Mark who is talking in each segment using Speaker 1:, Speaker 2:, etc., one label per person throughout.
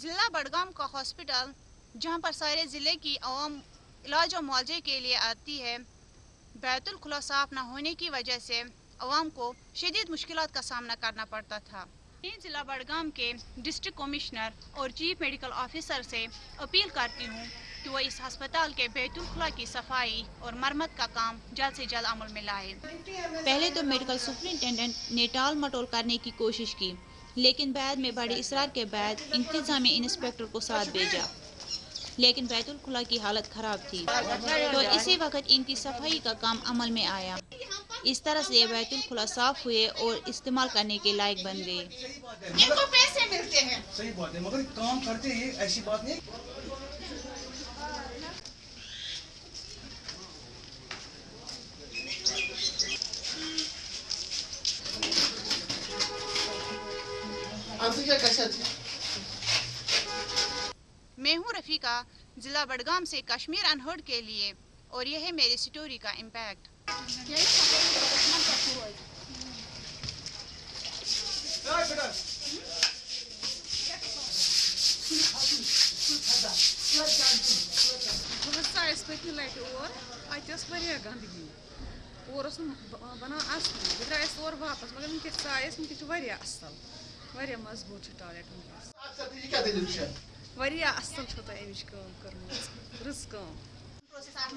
Speaker 1: ضلع بڑگام کا ہاسپٹل جہاں پر سارے ضلع کی عوام علاج و معالجے کے لیے آتی ہے، بیت الخلا صاف نہ ہونے کی وجہ سے عوام کو شدید مشکلات کا سامنا کرنا پڑتا تھا۔ میں ضلع بڑگام کے ڈسٹرکٹ کمشنر اور چیف میڈیکل آفیسر سے اپیل کرتی ہوں کہ وہ اس ہسپتال کے بیت الخلا کی صفائی اور مرمت کا کام جلد سے جلد عمل میں لائے۔ پہلے تو میڈیکل سپرنٹینڈنٹ نے ٹال مٹول کرنے کی کوشش کی۔ لیکن بعد میں بڑے اصرار کے بعد انتظامی انسپیکٹر کو ساتھ بھیجا۔ لیکن بیت الخلا کی حالت خراب تھی۔ تو اسی وقت ان کی صفائی کا کام عمل میں آیا۔ اس طرح سے یہ بیت الخلا صاف ہوئے اور استعمال کرنے کے لائق بن گئے۔
Speaker 2: ان کو پیسے ملتے ہیں۔
Speaker 3: صحیح بات ہے مگر کام کرتے ہیں ایسی بات نہیں۔
Speaker 2: کیا
Speaker 1: میں ہوں رفیقہ ضلع بڑگام سے کشمیر انہرڈ کے لیے اور یہ ہے میری سٹوری کا امپیکٹ۔
Speaker 4: بہٕ حظ ژایَس پٔتمہِ لَٹہِ اور اَتہِ ٲس واریاہ گنٛدگی اور اوس نہٕ ب- بَنان اَصلٕے بہٕ درٛایَس تورٕ واپَس مگر وٕنکٮ۪س ژایَس وٕنکٮ۪س چھُ واریاہ اَصٕل۔ واریاہ مضبوٗط چھُ
Speaker 2: دلیل چھِ
Speaker 4: واریاہ اَصٕل چھو تۄہہِ اَمِچ کٲم کٔرمٕژ رٕژ کٲم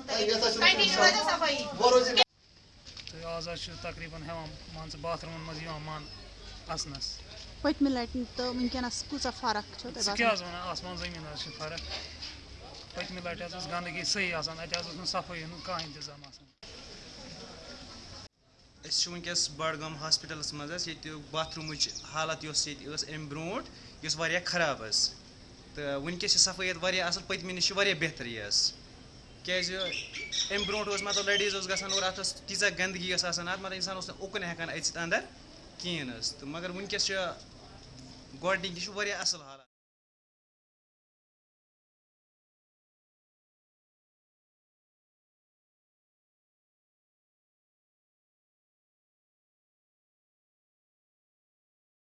Speaker 2: تۄہہِ
Speaker 5: تہٕ آز حظ چھِ تقریٖباً ہٮ۪وان مان ژٕ باتھروٗمَن منٛز یِوان من اَژنَس
Speaker 1: پٔتمہِ لَٹہِ تہٕ وٕنکٮ۪نَس کۭژاہ فرق چھو
Speaker 5: کیٛاہ حظ وَنان آسمان زٔمیٖن حظ چھِ فرق پٔتمہِ لَٹہِ حظ ٲس گنٛدگی صحیح آسان اَتہِ حظ اوس نہٕ صفٲیی ہُنٛد کانٛہہ اِنتظام آسان
Speaker 6: أسۍ چھِ وٕنکٮ۪س بڈگام ہاسپِٹلَس منٛز حظ، ییٚتہِ باتھروٗمٕچ حالت یۄس ییٚتہِ ٲس اَمہِ برونٛٹھ، یۄس واریاہ خراب ٲس۔ تہٕ وٕنکٮ۪س چھِ صفٲیی یَتھ واریاہ اَصٕل پٔتمہِ نِش چھِ واریاہ بہتری حظ۔ کیٛازِ اَمہِ برونٛٹھ اوس مطلب لیڈیٖز اوس گژھان اور اَتھ ٲس تیٖژاہ گنٛدگی ٲس آسان، اَتھ مطلب اِنسان اوس نہٕ اُکُن ہٮ۪کان أژِتھ اَندَر کِہیٖنۍ حظ۔ تہٕ مگر وٕنکٮ۪س چھِ گۄڈنِکہِ چھُ واریاہ اَصٕل حالات